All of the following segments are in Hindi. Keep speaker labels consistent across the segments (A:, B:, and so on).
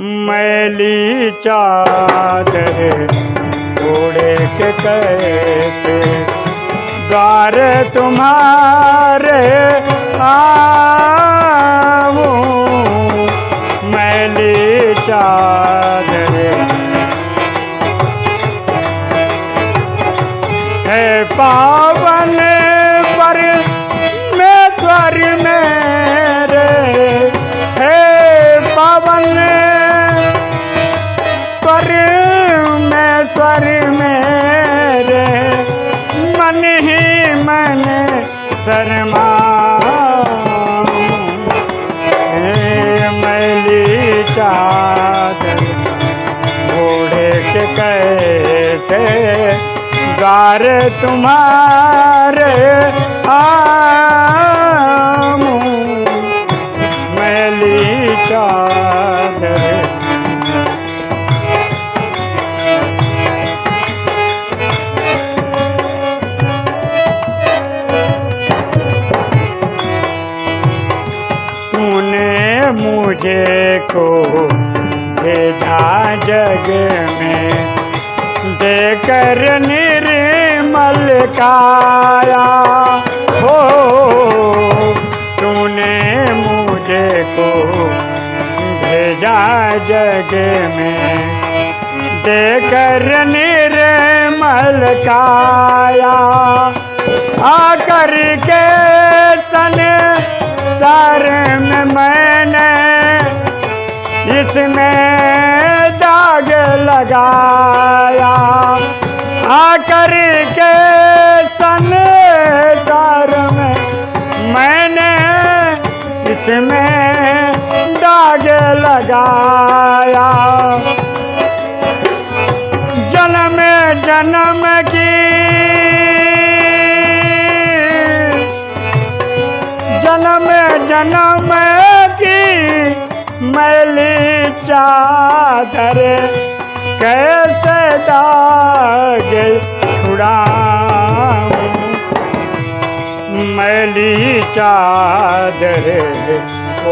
A: मैली चादर ओढ़े के कैसे? द्वार तुम्हारे आऊँ मैली चादर। है पावन शर्मा। मैली चादर घोड़े के कैसे गार तुम्हारे आऊँ जग में देकर निर्मल काया। हो, तूने मुझे को भेजा जग में देकर निर्मल काया। आकर के तन सर में मैंने इसमें दाग लगाया। आकर के सन में मैंने इसमें दाग लगाया। जन्म जन्म की जन्म जन्म मैली चादर कैसे दाग छुड़ाऊं? मैली चादर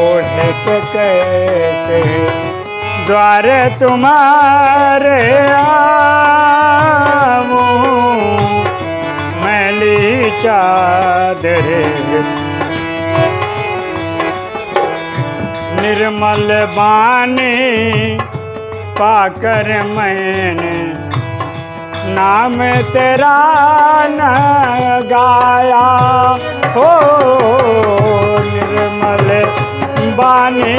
A: ओढ़ के कैसे द्वार तुम्हारे आऊँ? मैली चादर निर्मल बानी पाकर मैंने नाम तेरा न गाया। हो निर्मल बानी,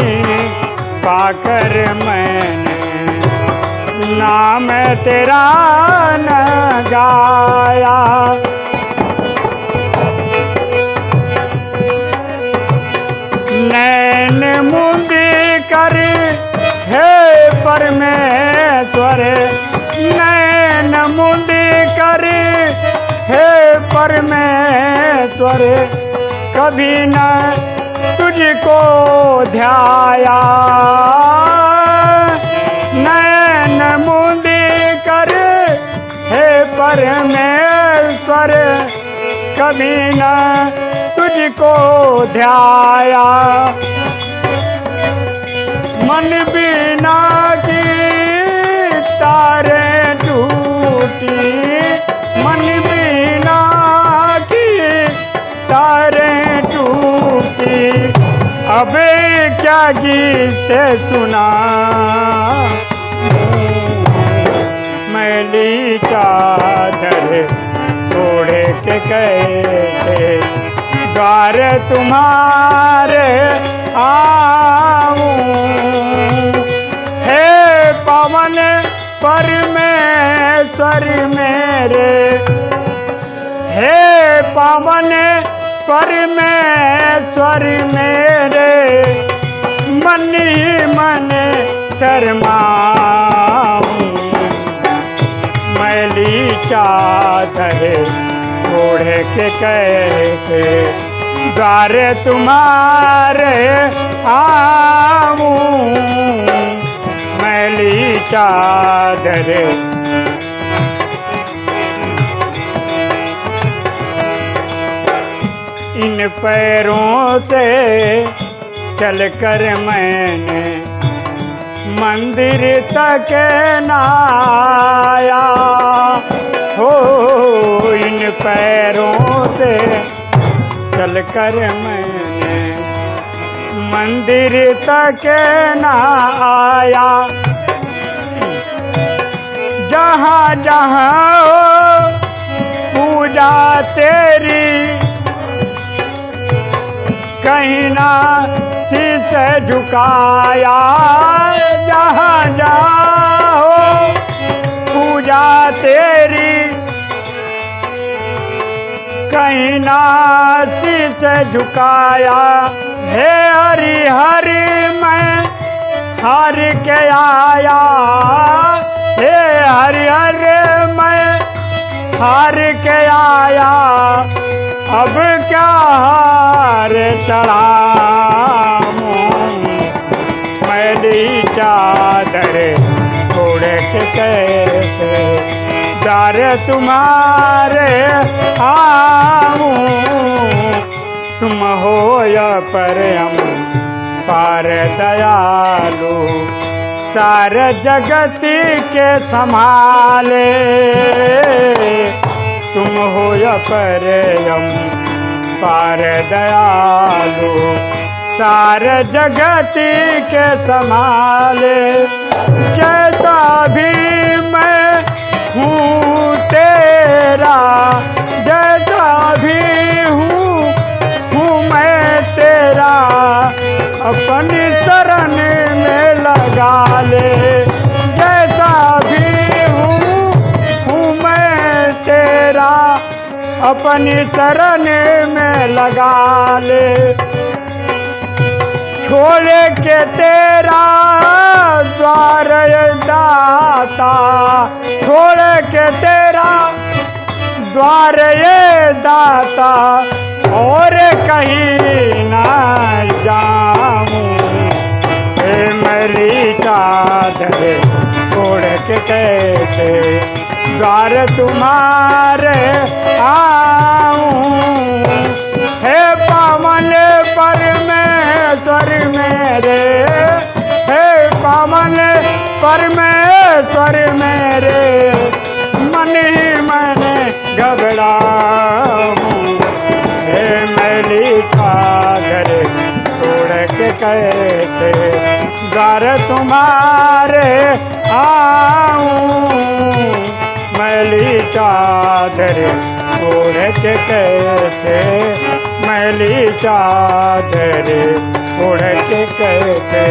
A: पाकर मैंने नाम तेरा न गाया। कर हे परमेश्वर। नैन मुंदी कर हे परमेश्वर। कभी न तुझको ध्याया। नैन मुंदी कर हे परमेश्वर। कभी न तुझको ध्याया। मन बिना की तारे टूटी। मन बिना की तारे टूटी। अब क्या गीत सुना? मैली चादर तोड़े के कैसे? द्वार तुम्हारे आऊँ परमेश्वर मेरे। हे पवन परमेश्वर मेरे। मन ही मन शर्माऊं। मैली चादर ओढ़े के कैसे द्वार तुम्हारे आऊँ। चादर। इन पैरों से चलकर मैंने मंदिर तक नाया हो, इन पैरों से चल कर मैंने मंदिर तक ना तेरी। कहीं ना शीश झुकाया, जहाँ हो पूजा तेरी। कहीं ना शीश झुकाया, हे हरि हरि, मैं हर के आया। हे हरि हरि हार के आया, अब क्या हार चढ़ाऊं मैली चादर छोड़ के दार तुम्हारे आऊँ तुम हो या पर हम पार दयालु सार जगत के संभाले। तुम हो या पर पार दयालु सार जगत के संभाले। जैसा भी मैं हूँ तेरा अपनी शरण में लगा ले। छोड़ के तेरा द्वार दाता। छोड़ के तेरा द्वार ये दाता। और कहीं ना जाऊँ। मेरी चादर छोड़ के कैसे द्वार तुम्हारे आऊँ। हे पवन परमेश्वर मेरे, हे पवन परमेश्वर मेरे, मन ही मन घबराऊं। हे मैली खागर छोड़ के कैसे द्वार तुम्हारे आऊँ। मैली चादर के कैसे? मैली चादर के कैसे?